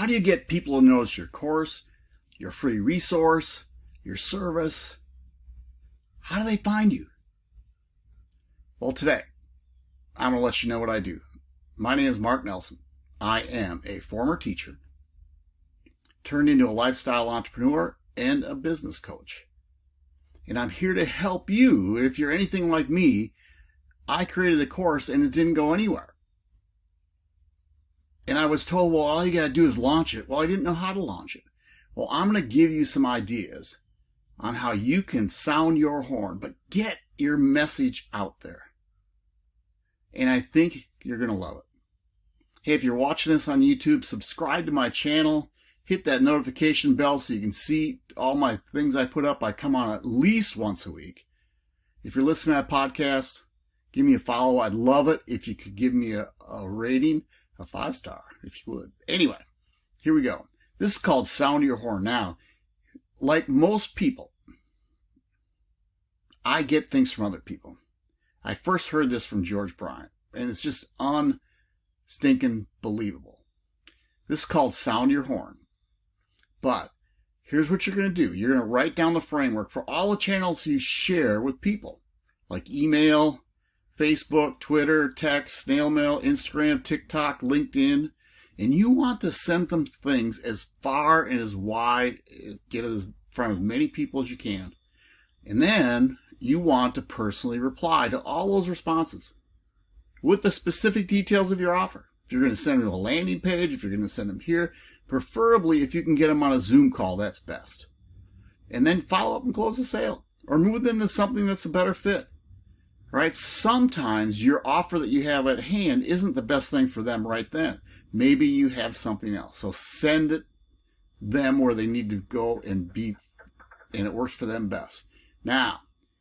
How do you get people to notice your course, your free resource, your service? How do they find you? Well, today, I'm going to let you know what I do. My name is Mark Nelson. I am a former teacher, turned into a lifestyle entrepreneur and a business coach. And I'm here to help you. If you're anything like me, I created a course and it didn't go anywhere. And I was told, well, all you got to do is launch it. Well, I didn't know how to launch it. Well, I'm going to give you some ideas on how you can sound your horn, but get your message out there. And I think you're going to love it. Hey, if you're watching this on YouTube, subscribe to my channel, hit that notification bell so you can see all my things I put up. I come on at least once a week. If you're listening to that podcast, give me a follow. I'd love it if you could give me a, a rating, a five star, if you would. Anyway, here we go. This is called Sound Your Horn. Now, like most people, I get things from other people. I first heard this from George Bryant, and it's just unstinking believable. This is called Sound Your Horn. But here's what you're going to do. You're going to write down the framework for all the channels you share with people, like email, Facebook, Twitter, text, snail mail, Instagram, TikTok, LinkedIn. And you want to send them things as far and as wide, get it in front of as many people as you can. And then you want to personally reply to all those responses with the specific details of your offer. If you're going to send them a landing page, if you're going to send them here, preferably if you can get them on a Zoom call, that's best. And then follow up and close the sale or move them to something that's a better fit. Right? Sometimes your offer that you have at hand isn't the best thing for them right then. Maybe you have something else. So send it them where they need to go and be, and it works for them best. Now,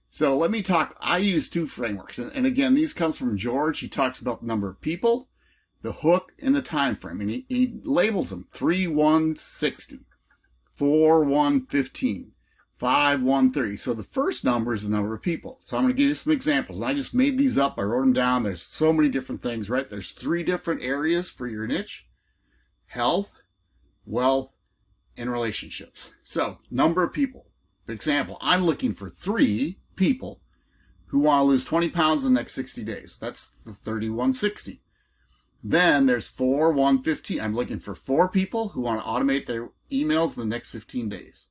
so let me talk. I use two frameworks, and again, these comes from George. He talks about the number of people, the hook, and the time frame, and he, he labels them three one sixty, four one fifteen, five one thirty. So the first number is the number of people. So I'm going to give you some examples. And I just made these up. I wrote them down. There's so many different things, right? There's three different areas for your niche: health, wealth, and relationships. So number of people. For example, I'm looking for three people who want to lose 20 pounds in the next 60 days. That's the 3160. Then there's 4 115. I'm looking for four people who want to automate their emails in the next 15 days.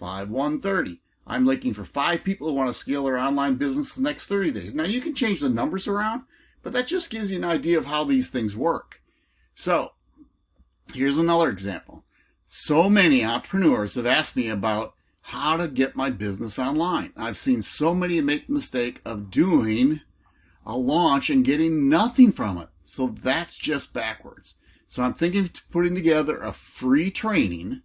5 130. I'm looking for five people who want to scale their online business the next 30 days. Now you can change the numbers around, but that just gives you an idea of how these things work. So here's another example. So many entrepreneurs have asked me about how to get my business online. I've seen so many make the mistake of doing a launch and getting nothing from it. So that's just backwards. So I'm thinking of putting together a free training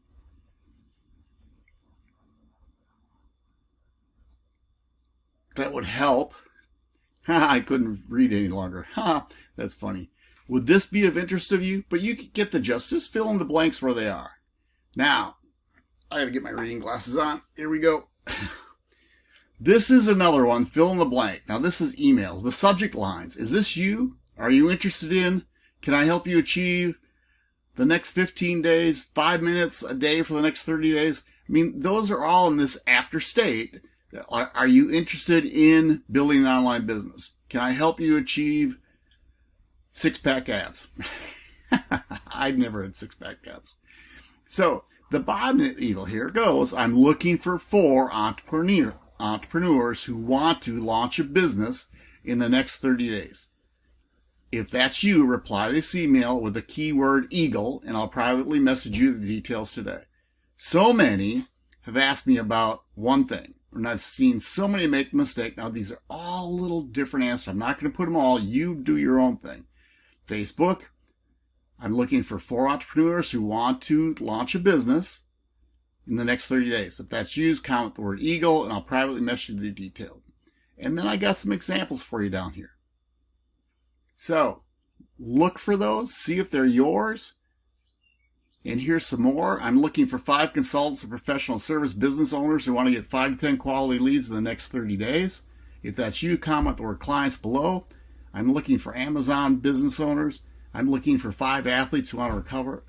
that would help. I couldn't read any longer. Ha, that's funny. Would this be of interest of you? But you could get the gist. Just fill in the blanks where they are. Now, I gotta get my reading glasses on. Here we go. This is another one, fill in the blank. Now this is emails, the subject lines. Is this you? Are you interested in? Can I help you achieve the next 15 days, five minutes a day for the next 30 days? I mean, those are all in this after state. Are, you interested in building an online business? Can I help you achieve six pack abs? I've never had six pack abs. So the bottom evil here goes, I'm looking for four entrepreneur, entrepreneurs who want to launch a business in the next 30 days. If that's you, reply this email with the keyword eagle and I'll privately message you the details today. So many have asked me about one thing and I've seen so many make mistake. Now these are all little different answers. I'm not going to put them all. You do your own thing. Facebook, I'm looking for four entrepreneurs who want to launch a business in the next 30 days. If that's you, comment the word Eagle and I'll privately message you the detail. And then I got some examples for you down here. So look for those, see if they're yours. And here's some more. I'm looking for five consultants and professional service business owners who want to get five to 10 quality leads in the next 30 days. If that's you, comment the word clients below. I'm looking for Amazon business owners I'm looking for five athletes who want to recover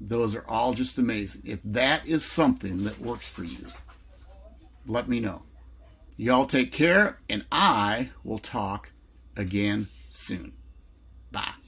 Those are all just amazing. If that is something that works for you, let me know. Y'all take care, and I will talk again soon. Bye.